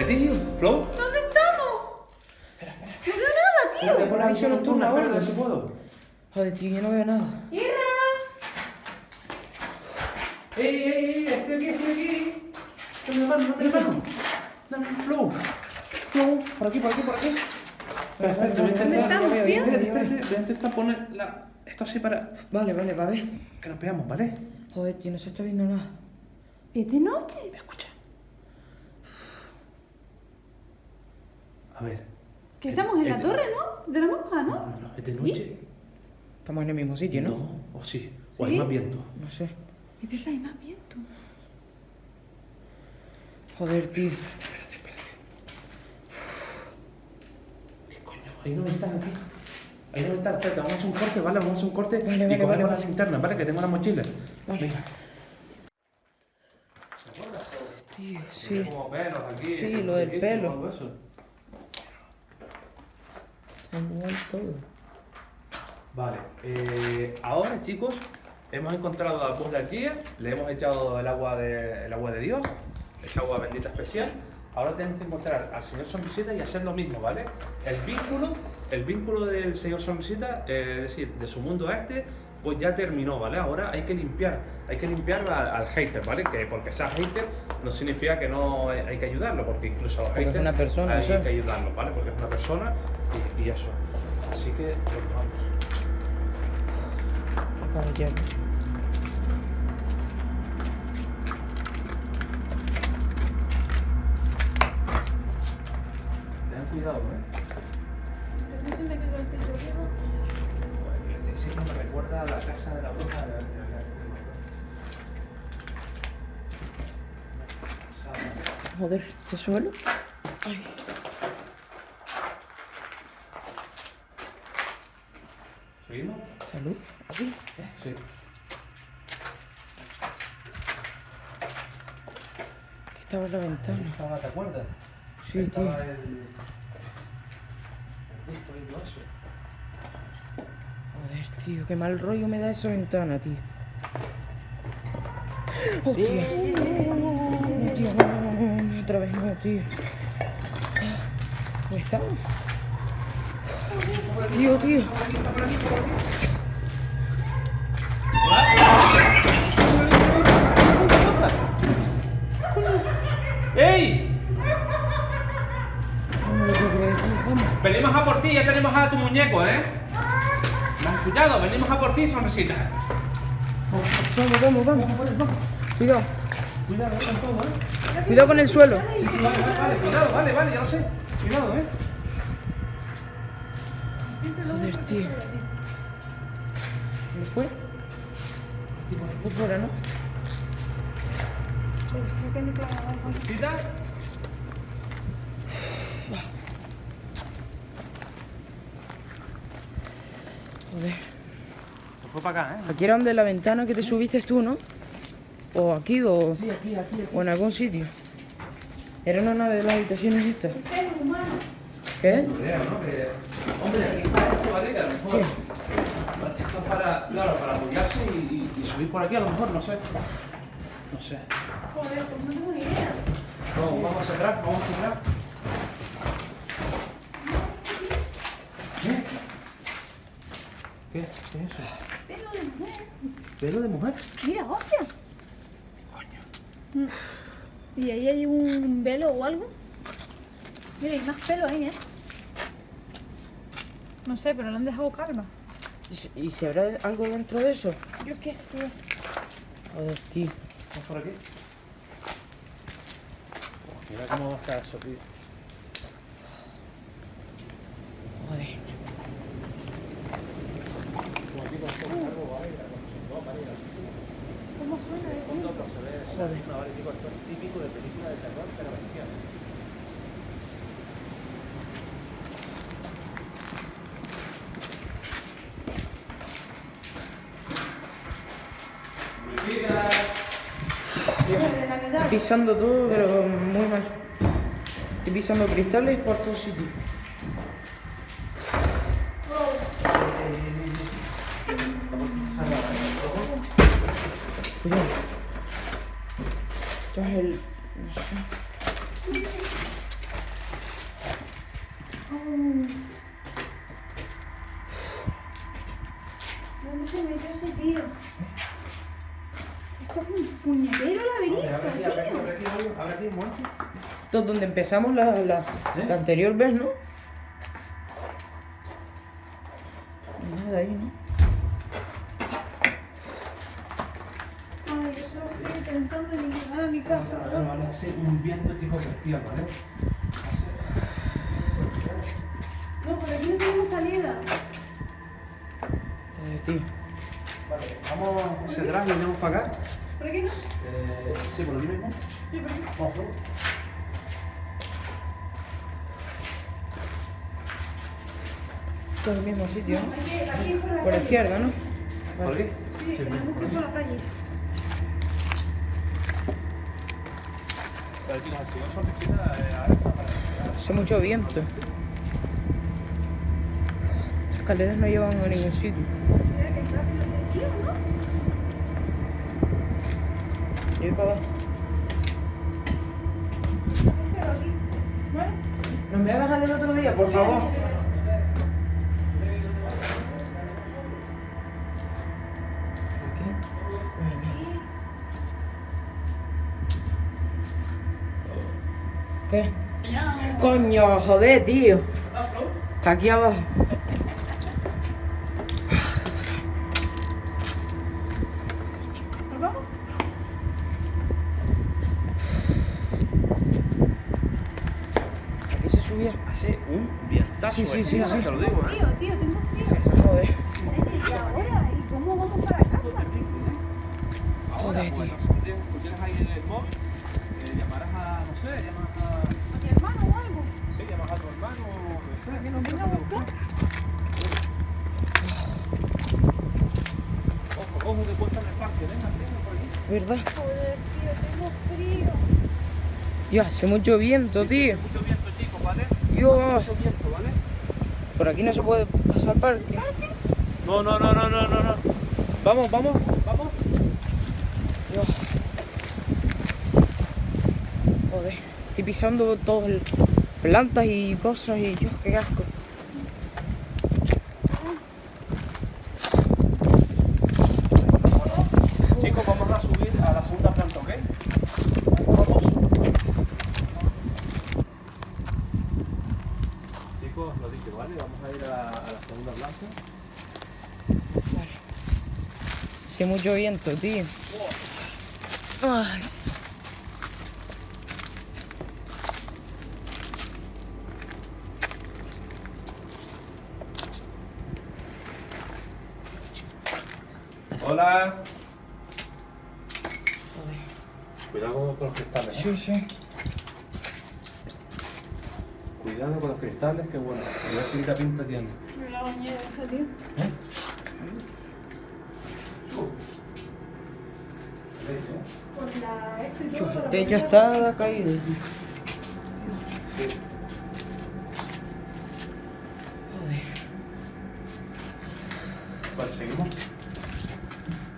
¿Dónde estamos? No veo nada, tío. Voy a poner visión nocturna, ahora. espera, si puedo. Joder, tío, yo no veo nada. ¡Irra! ¡Ey, ey, ey! ¡Estoy aquí, estoy aquí! ¡Dame la mano, dame la mano! ¡Dame el flow! ¡Flow! Por aquí, por aquí, por aquí. Espera, espera, te voy a ¿Dónde intentar... estamos, tío? Espérate, espérate, voy a intentar poner la... esto así para Vale, vale, va a ver. que nos veamos, ¿vale? Joder, tío, no se está viendo nada. ¿Es de noche? Escucha. A ver. Que estamos en la Es- torre, ¿no? De la monja, No, ¿no? no, no, es de noche. Estamos en el mismo sitio, ¿no? No, o sí. O hay más viento. No sé. Es verdad, hay más viento. Joder, tío. ¿Qué coño? Hay una ventana aquí. Hay una ventana. Espérate, vamos a hacer un corte, ¿vale? Vamos a hacer un corte Vale, y vale, cogemos vale, las linternas, ¿vale? Que tengo la mochila. Vale. Venga. Tío, sí. Como pelos aquí. Sí, lo del pelo. todo eso. Vale, eh, ahora chicos, hemos encontrado a Buzz Lightyear, le hemos echado el agua, de, el agua de Dios, esa agua bendita especial. Ahora tenemos que encontrar al señor Sonrisita y hacer lo mismo, ¿vale? El vínculo, el vínculo del señor Sonrisita, eh, es decir, de su mundo a este, pues ya terminó, ¿vale? Ahora hay que limpiar, hay que limpiar al, al hater, ¿vale? Que porque sea hater no significa que no hay, hay que ayudarlo, porque incluso a los Porque es haters una persona, hay eso. que ayudarlo, ¿vale? Porque es una persona y, y eso. Así que, pues, vamos. Vale. Ten cuidado, ¿eh? Me recuerda a la casa de la bruja de la de la- Joder, ¿este suelo? Ay. ¿Seguimos? Salud. Aquí. Sí. Aquí estaba en la ventana. Estaba, ¿Te acuerdas? Sí, Estaba tío. el... El disco y todo eso. Joder, tío, qué mal rollo me da esa ventana, tío. Hostia. No, tío, no, no, otra vez no, tío. ¿Dónde está? Tío, tío. ¡Ey! Venimos a por ti, ya tenemos a tu muñeco, ¿eh? ¿Me escuchado? Venimos a por ti, sonrisita. Vamos, vamos, vamos. Cuidado. Cuidado, eh, con todo, ¿eh? Cuidado con el suelo. Sí, sí, vale, vale, vale, cuidado, vale, vale, ya lo sé. Cuidado, ¿eh? Joder, tío. ¿Dónde fue? Por fuera, ¿no? Creo que me clavaba algo. ¿Sonrisita? Joder. Se fue para acá, ¿eh? Aquí era donde la ventana que te subiste tú, ¿no? O aquí, o, Sí, aquí, aquí, aquí. o en algún sitio. Era una de las habitaciones estas. ¿Qué? Creo, ¿no? Que, hombre, aquí está esto, ¿vale? Que a lo mejor. Sí. Vale, Esto es para, claro, para apoyarse y, y- y subir por aquí, a lo mejor, no sé. No sé. Joder, pues no tengo ni idea. Vamos, vamos atrás, vamos atrás. ¿Qué? ¿Qué es eso? Pelo de mujer. ¿Pelo de mujer? Mira, hostia. Mm. ¿Y ahí hay un velo o algo? Mira, hay más pelo ahí, ¿eh? No sé, pero lo han dejado calma. ¿Y si- ¿Y si habrá algo dentro de eso? Yo qué sé. Joder, tío. Vamos por aquí. Mira cómo está eso, tío. pisando todo, pero muy mal. Estoy pisando cristales por todo sitio. Cuidado. Esto es el... No sé. Abre aquí, un momento. Esto es donde empezamos la, la, ¿Eh? la anterior vez, ¿no? No hay Nada ahí, ¿no? Ay, yo solo estoy pensando en llegar a mi casa. Vale, vale, hace un viento tipo bestial, ¿vale? No, por aquí no tenemos salida. Eh, tío. Vale, vamos hacia atrás y venimos para acá. ¿Por aquí no? Eh, sí, por aquí mismo. Sí, por aquí. Vamos, vamos. Esto es el mismo sitio, ¿no? Aquí, aquí es por la Por la calle. izquierda, ¿no? ¿Por aquí? Sí, tenemos que ir por la calle. Pero por la esquina, eh. Hace mucho viento. Estas escaleras no llevan a ningún sitio. Mira que rápido ese tío, ¿no? Yo voy para abajo. Me hagas salir otro día, por favor? ¿Qué? Coño, joder, tío. Está aquí abajo. ¿Nos vamos? Aquí se subía. Hace un Sí, sí, eh, sí, tío, sí. Te lo digo, ¿eh? Tío, tío, tengo frío. Joder. ¿Y ahora? ¿Y cómo vamos para casa? Joder, pues, tío. tú tienes, ahí el móvil, eh, llamarás a, no sé, llamas a, ¿A mi hermano o algo? sí, llamas a tu hermano, no sé, aquí no Venga a buscar. Ojo, ojo que cuesta en el parque, venga, venga por aquí. ¿Verdad? Joder, tío, tengo frío. Dios, hace mucho viento, tío. Mucho viento, chicos, ¿vale? Dios. Mucho viento. Por aquí no se puede pasar parque. No, no, no, no, no, no, no. Vamos, vamos, vamos. Dios. Joder. Estoy pisando todo el... plantas y cosas y Dios, qué asco. Chicos, vamos a subir a la segunda planta, ¿ok? Vamos. Chicos, lo dicho, ¿vale? Vamos a ir a, a la segunda planta. Hace mucho viento, tío. Ay. Hola. Joder. Cuidado con los cristales, ¿eh? Sí, sí. Cuidado con los cristales, que bueno. A ver qué pinta tiene. Me la bañera esa, tío. ¿Eh? Por la... Esto y todo, Dios, por el techo está caído. tío. Sí. Joder. Vale, seguimos.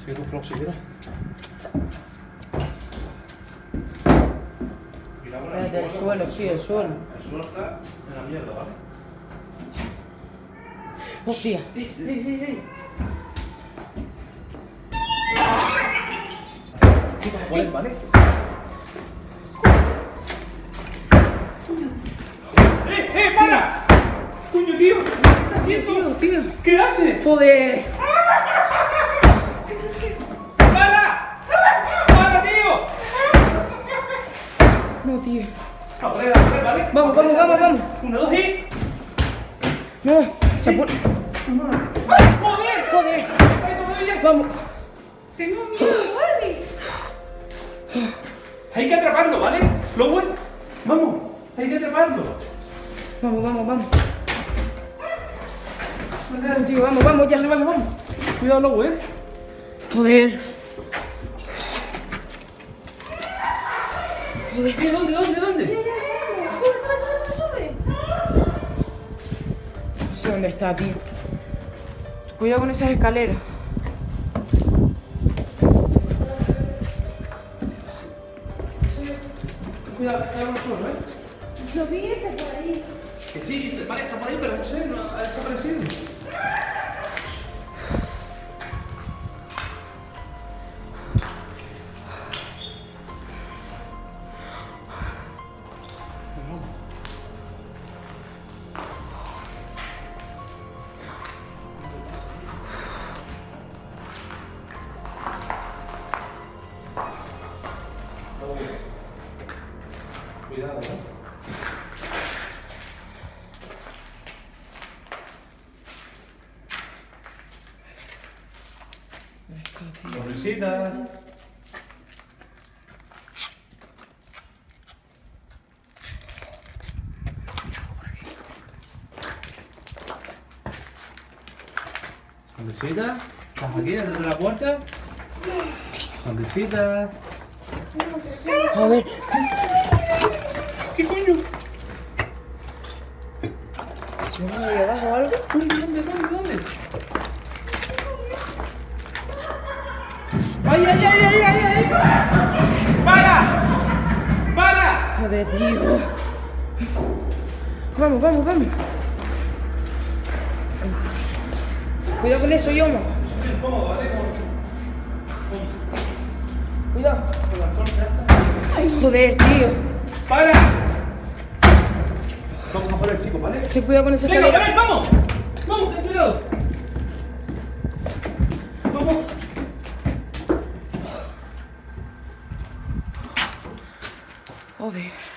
Sigue tu flow si quieres. Cuidado con Espérate, el suelo, sí, el suelo. El suelo está en la mierda, ¿vale? Hostia. ¡Ey, ey, ey, ey! Chicos, ¿cuál vale? Para! ¡Coño, tío! ¿Qué estás haciendo? Tío, tío. ¿Qué haces? Joder. ¡Para! ¡Para, tío! No, tío. A ver, a ver, ¿vale? Vamos, vamos, vamos, vamos. Uno, dos y... No, se pone. ¡Joder! Joder. ¡Ay, todavía! Vamos. Tengo miedo, Gordy. Hay que atraparlo, ¿vale? Lowell, vamos, hay que atraparlo. Vamos, vamos, vamos. Tío, vamos, vamos, ya. Vale, vamos. Cuidado, Lowell. Joder. ¿Qué? ¿Dónde, dónde, dónde? Sube, sube, sube, sube, sube. No sé dónde está, tío. Cuidado con esas escaleras. Cuidado, el suelo, ¿eh? Subirse por ahí. Sí, vale, está por ahí, pero no sé, no ha desaparecido. Cuidado, ¿eh? ¿Dónde tío? Sonrisita. ¿Estás aquí dentro de la puerta? Sonrisita. Joder. ¿Qué coño? ¿Se me abajo o algo? ¿Dónde, dónde, dónde, dónde? ¡Ay, ay, ay, ay, ay, ay! ¡Para! ¡Para! Joder, tío. Vamos, vamos, vamos. Cuidado con eso, Yomo. Cuidado. Ay, joder, tío. ¡Para! Vamos a por el chico, ¿vale? Ten cuidado con esa ¡Venga, escalera. ven, vamos! ¡Vamos, ten cuidado! ¡Vamos! Joder.